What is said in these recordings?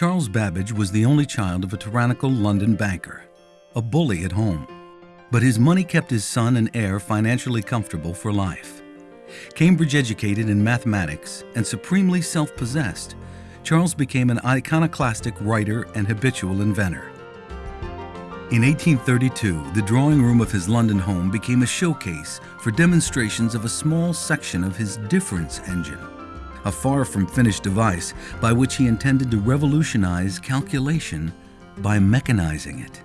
Charles Babbage was the only child of a tyrannical London banker, a bully at home. But his money kept his son and heir financially comfortable for life. Cambridge educated in mathematics and supremely self-possessed, Charles became an iconoclastic writer and habitual inventor. In 1832, the drawing room of his London home became a showcase for demonstrations of a small section of his difference engine, a far from finished device by which he intended to revolutionize calculation by mechanizing it.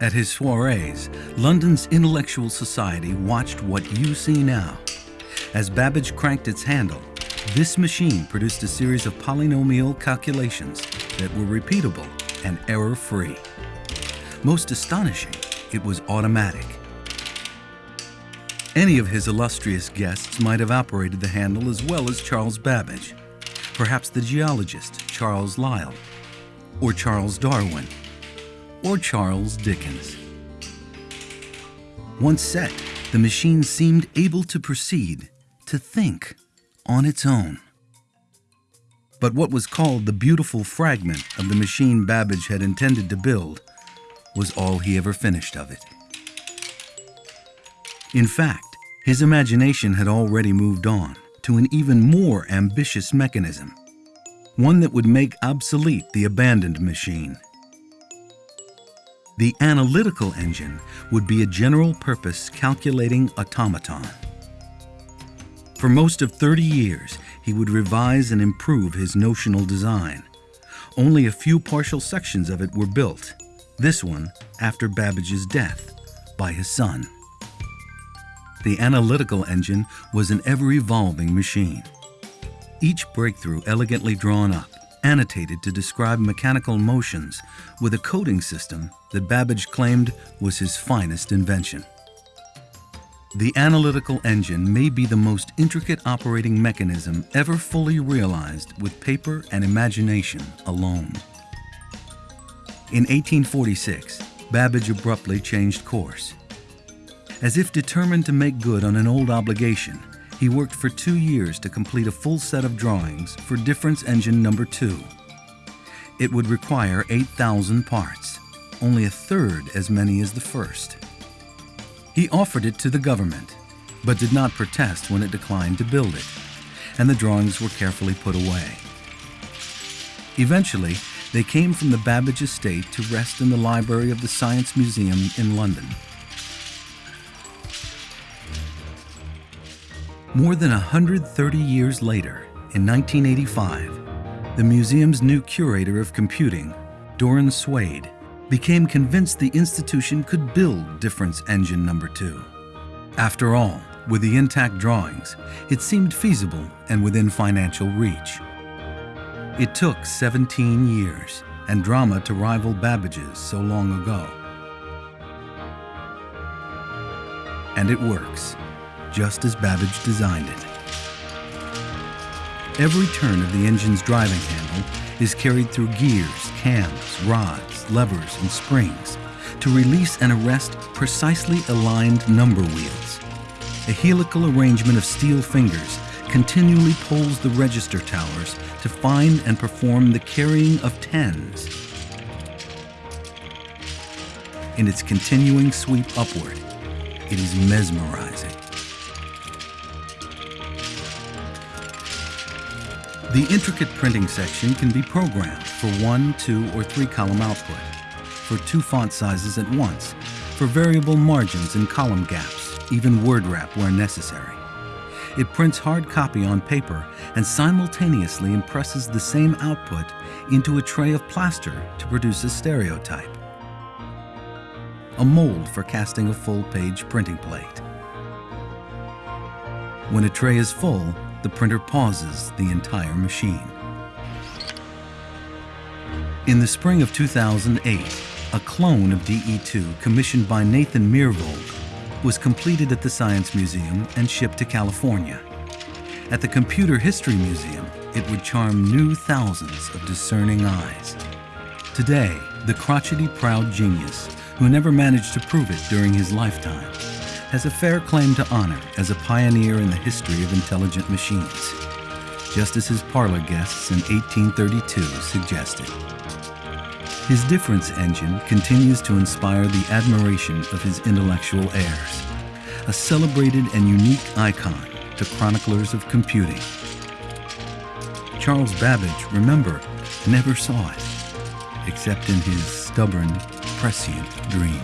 At his soirees, London's intellectual society watched what you see now. As Babbage cranked its handle, this machine produced a series of polynomial calculations that were repeatable and error-free. Most astonishing, it was automatic. Any of his illustrious guests might have operated the handle as well as Charles Babbage, perhaps the geologist Charles Lyell, or Charles Darwin, or Charles Dickens. Once set, the machine seemed able to proceed, to think on its own. But what was called the beautiful fragment of the machine Babbage had intended to build was all he ever finished of it. In fact, his imagination had already moved on to an even more ambitious mechanism, one that would make obsolete the abandoned machine. The analytical engine would be a general-purpose calculating automaton. For most of 30 years, he would revise and improve his notional design. Only a few partial sections of it were built, this one after Babbage's death by his son. The analytical engine was an ever-evolving machine. Each breakthrough elegantly drawn up, annotated to describe mechanical motions with a coding system that Babbage claimed was his finest invention. The analytical engine may be the most intricate operating mechanism ever fully realized with paper and imagination alone. In 1846, Babbage abruptly changed course. As if determined to make good on an old obligation, he worked for two years to complete a full set of drawings for difference engine number two. It would require 8,000 parts, only a third as many as the first. He offered it to the government, but did not protest when it declined to build it, and the drawings were carefully put away. Eventually, they came from the Babbage estate to rest in the library of the Science Museum in London. More than 130 years later, in 1985, the museum's new curator of computing, Doron Swade, became convinced the institution could build Difference Engine Number 2. After all, with the intact drawings, it seemed feasible and within financial reach. It took 17 years and drama to rival Babbage's so long ago. And it works, just as Babbage designed it. Every turn of the engine's driving handle is carried through gears, cams, rods, levers, and springs to release and arrest precisely aligned number wheels. A helical arrangement of steel fingers continually pulls the register towers to find and perform the carrying of tens. In its continuing sweep upward, it is mesmerizing. The intricate printing section can be programmed for one, two, or three column output, for two font sizes at once, for variable margins and column gaps, even word wrap where necessary. It prints hard copy on paper and simultaneously impresses the same output into a tray of plaster to produce a stereotype. A mold for casting a full-page printing plate. When a tray is full, the printer pauses the entire machine. In the spring of 2008, a clone of DE2 commissioned by Nathan Myhrvold was completed at the Science Museum and shipped to California. At the Computer History Museum, it would charm new thousands of discerning eyes. Today, the crotchety proud genius, who never managed to prove it during his lifetime, has a fair claim to honor as a pioneer in the history of intelligent machines. just as his parlor guests in 1832 suggested. His difference engine continues to inspire the admiration of his intellectual heirs, a celebrated and unique icon to chroniclers of computing. Charles Babbage, remember, never saw it, except in his stubborn, prescient dream.